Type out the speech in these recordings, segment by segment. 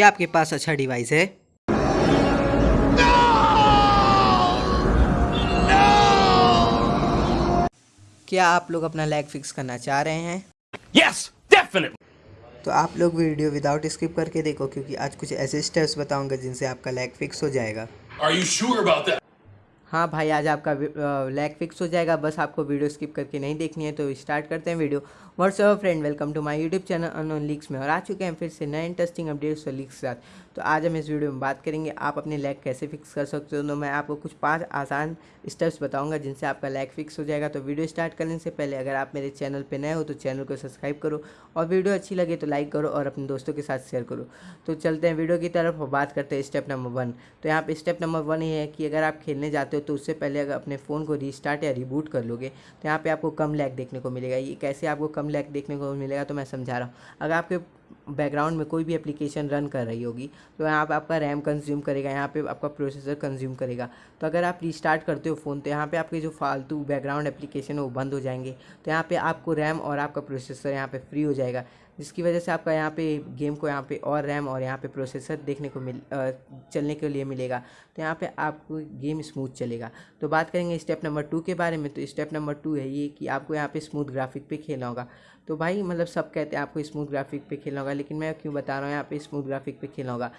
क्या आपके पास अच्छा डिवाइस है क्या आप लोग अपना लैग फिक्स करना चाह रहे हैं Yes, definitely. तो आप लोग वीडियो विदाउट स्किप करके देखो क्योंकि आज कुछ ऐसे स्टेप्स बताऊँगा जिनसे आपका लैग फिक्स हो जाएगा Are you sure about that? हाँ भाई, आज आपका लैग फिक्स हो जाएगा। बस आपको वीडियो स्किप करके नहीं देखनी है तो स्टार्ट करते हैं video. What's up friend welcome to my YouTube channel unknown leaks में। और आ चुके हैं फिर से नए इंटरेस्टिंग अपडेट्स और लीक्स के साथ। तो आज हम इस वीडियो में बात करेंगे, आप अपने लैग कैसे फिक्स कर सकते हो? तो मैं आपको कुछ पाँच आसान स्टेप्स बताऊँगा, जिनसे आपका लैग फिक्स हो जाएगा। तो वीडियो स्टार्ट करने से पहले अगर आप मेरे चैनल पर नए हो तो चैनल को सब्सक्राइब करो। और वीडियो अच्छी लगे तो लाइक करो और अपने दोस्तों के साथ शेयर करो। तो चलते हैं वीडियो की तरफ़ और बात करते हैं स्टेप नंबर वन तो यहाँ पर स्टेप नंबर वन ये है कि अगर आप खेलने जाते हो तो उससे पहले अगर अपने फ़ोन को रीस्टार्ट या रिबूट कर लोगे तो यहाँ पे आपको कम लैग देखने को मिलेगा। ये कैसे आपको कम लैग देखने को मिलेगा तो मैं समझा रहा हूँ। अगर आपके बैकग्राउंड में कोई भी एप्लीकेशन रन कर रही होगी तो यहाँ पे आपका रैम कंज्यूम करेगा यहाँ पे आपका प्रोसेसर कंज्यूम करेगा तो अगर आप रिस्टार्ट करते हो फ़ोन तो यहाँ पे आपके जो फालतू बैकग्राउंड एप्लीकेशन है वो बंद हो जाएँगे तो यहाँ पे आपको रैम और आपका प्रोसेसर यहाँ पे फ्री हो जाएगा जिसकी वजह से आपका यहाँ पे गेम को यहाँ पे और रैम और यहाँ पे प्रोसेसर देखने को मिल चलने के लिए मिलेगा तो यहाँ पे आपको गेम स्मूथ चलेगा तो बात करेंगे स्टेप नंबर टू के बारे में तो स्टेप नंबर टू है ये कि आपको यहाँ पे स्मूथ ग्राफिक पे खेलना होगा तो भाई मतलब सब कहते हैं आपको स्मूथ ग्राफिक पे खेलना होगा लेकिन मैं क्यों बता रहा हूँ यहाँ पे स्मूथ ग्राफिक पे खेलना होगा।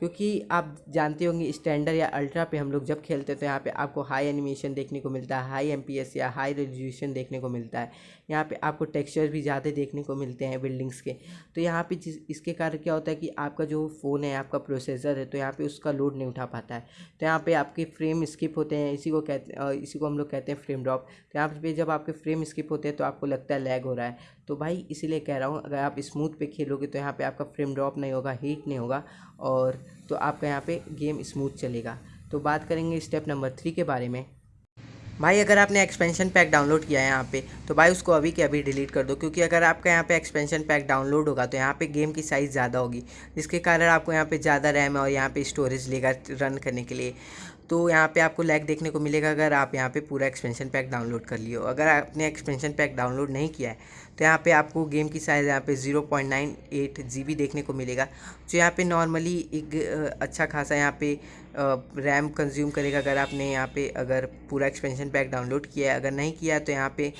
क्योंकि आप जानते होंगे स्टैंडर्ड या अल्ट्रा पे हम लोग जब खेलते हैं तो यहाँ पे आपको हाई एनिमेशन देखने को मिलता है हाई एमपीएस या हाई रेजोल्यूशन देखने को मिलता है। यहाँ पे आपको टेक्सचर भी ज़्यादा देखने को मिलते हैं बिल्डिंग्स के। तो यहाँ पे जिस, इसके कारण क्या होता है कि आपका जो फ़ोन है, आपका प्रोसेसर है तो यहाँ पर उसका लोड नहीं उठा पाता है। तो यहाँ पर आपके फ्रेम स्किप होते हैं, इसी को कहते इसी को हम लोग कहते हैं फ्रेम ड्रॉप तो यहाँ पर जब आपके फ्रेम स्किप होते हैं तो आपको लगता है लैग हो रहा है। तो भाई, इसीलिए कह रहा हूँ, अगर आप स्मूथ पे खेलोगे तो यहाँ पे आपका फ्रेम ड्रॉप नहीं होगा हीट नहीं होगा और तो आपका यहाँ पे गेम स्मूथ चलेगा। तो बात करेंगे स्टेप नंबर थ्री के बारे में। भाई, अगर आपने एक्सपेंशन पैक डाउनलोड किया है यहाँ पे तो भाई उसको अभी के अभी डिलीट कर दो, क्योंकि अगर आपका यहाँ पे एक्सपेंशन पैक डाउनलोड होगा तो यहाँ पे गेम की साइज़ ज़्यादा होगी, जिसके कारण आपको यहाँ पे ज़्यादा रैम है और यहाँ पे स्टोरेज लेगा रन करने के लिए। तो यहाँ पे आपको लैग देखने को मिलेगा अगर आप यहाँ पे पूरा एक्सपेंशन पैक डाउनलोड कर लियो अगर आपने एक्सपेंशन पैक डाउनलोड नहीं किया है तो यहाँ पे आपको गेम की साइज़ यहाँ पे zero point nine eight G B देखने को मिलेगा। जो यहाँ पे नॉर्मली एक अच्छा खासा यहाँ पे रैम कंज्यूम करेगा अगर आपने यहाँ पे अगर पूरा एक्सपेंशन पैक डाउनलोड किया है। अगर नहीं किया है तो यहाँ पे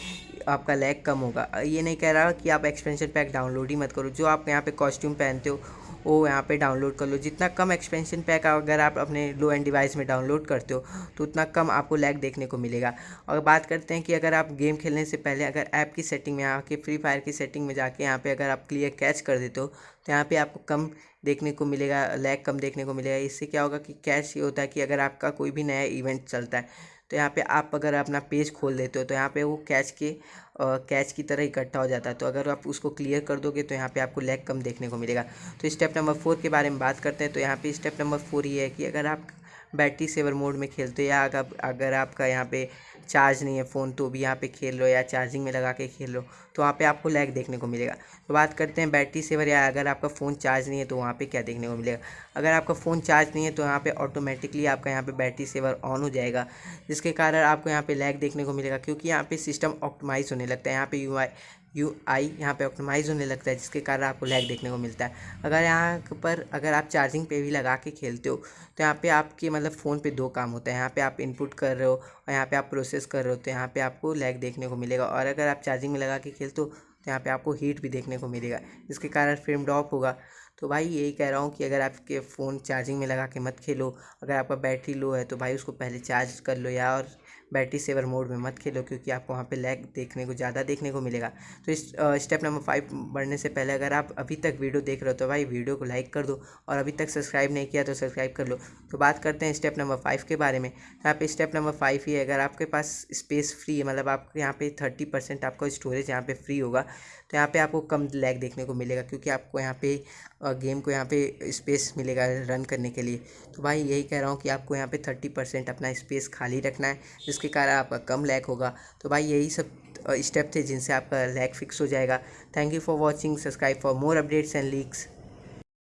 आपका लैग कम होगा। ये नहीं कह रहा कि आप एक्सपेंशन पैक डाउनलोड ही मत करो। जो आप यहाँ पे कॉस्ट्यूम पहनते हो वो यहाँ पे डाउनलोड कर लो। जितना कम एक्सपेंशन पैक अगर आप अपने लो एंड डिवाइस में डाउनलोड करते हो तो उतना कम आपको लैग देखने को मिलेगा। और बात करते हैं कि अगर आप गेम खेलने से पहले अगर ऐप की सेटिंग में आके फ्री फायर की सेटिंग में जाके यहाँ पे अगर आप क्लियर कैच कर देते हो तो यहाँ पे आपको कम देखने को मिलेगा लैग कम देखने को मिलेगा। इससे क्या होगा कि कैच ये होता है कि अगर आपका कोई भी नया इवेंट चलता है तो यहाँ पे आप अगर अपना पेज खोल देते हो तो यहाँ पे वो कैच के कैच की तरह इकट्ठा हो जाता है। तो अगर आप उसको क्लियर कर दोगे तो यहाँ पे आपको लैग कम देखने को मिलेगा। तो स्टेप नंबर फोर के बारे में बात करते हैं। तो यहाँ पे स्टेप नंबर फोर ये है कि अगर आप बैटरी सेवर मोड में खेलते हो। या अगर अगर आपका यहाँ पे चार्ज नहीं है फ़ोन तो भी यहाँ पे खेल लो या चार्जिंग में लगा के खेल लो तो वहाँ पे आपको लैग देखने को मिलेगा। तो बात करते हैं बैटरी सेवर या अगर आपका फ़ोन चार्ज नहीं है तो वहाँ पे क्या देखने को मिलेगा? अगर आपका फ़ोन चार्ज नहीं है तो यहाँ पे ऑटोमेटिकली आपका यहाँ पे बैटरी सेवर ऑन हो जाएगा, जिसके कारण आपको यहाँ पे लैग देखने को मिलेगा, क्योंकि यहाँ पे सिस्टम ऑप्टमाइज़ होने लगता है। यहाँ पे यू आई यू आई यहाँ पर ऑप्टमाइज़ होने लगता है, जिसके कारण आपको लैग देखने को मिलता है। अगर यहाँ पर अगर आप चार्जिंग पे भी लगा के खेलते हो तो यहाँ पे आपके मतलब फ़ोन पे दो काम होता है। यहाँ पे आप इनपुट कर रहे हो और यहाँ पे आप प्रोसेस कर रहे हो तो यहाँ पे आपको लैग देखने को मिलेगा। और अगर आप चार्जिंग में लगा के खेलते हो तो यहाँ पे आपको हीट भी देखने को मिलेगा, जिसके कारण फ्रेम ड्रॉप होगा। तो भाई यही कह रहा हूँ कि अगर आपके फ़ोन चार्जिंग में लगा के मत खेलो। अगर आपका बैटरी लो है तो भाई उसको पहले चार्ज कर लो या और बैटरी सेवर मोड में मत खेलो क्योंकि आपको वहाँ पे लैग देखने को, ज़्यादा देखने को मिलेगा। तो इस स्टेप नंबर फाइव बढ़ने से पहले अगर आप अभी तक वीडियो देख रहे हो तो भाई वीडियो को लाइक कर दो और अभी तक सब्सक्राइब नहीं किया तो सब्सक्राइब कर लो। तो बात करते हैं स्टेप नंबर फाइव के बारे में। यहाँ पे स्टेप नंबर फाइव ही है, अगर आपके पास स्पेस फ्री है मतलब आपको यहाँ पे थर्टी परसेंट आपका स्टोरेज यहाँ पे फ्री होगा तो यहाँ पे आपको कम लैग देखने को मिलेगा क्योंकि आपको यहाँ पे गेम को यहाँ पे स्पेस मिलेगा रन करने के लिए। तो भाई यही कह रहा हूँ कि आपको यहाँ पे थर्टी परसेंट अपना स्पेस खाली रखना है जिसके कारण आपका कम लैक होगा। तो भाई यही सब स्टेप थे जिनसे आपका लैक फिक्स हो जाएगा। Thank you for watching subscribe for more updates and leaks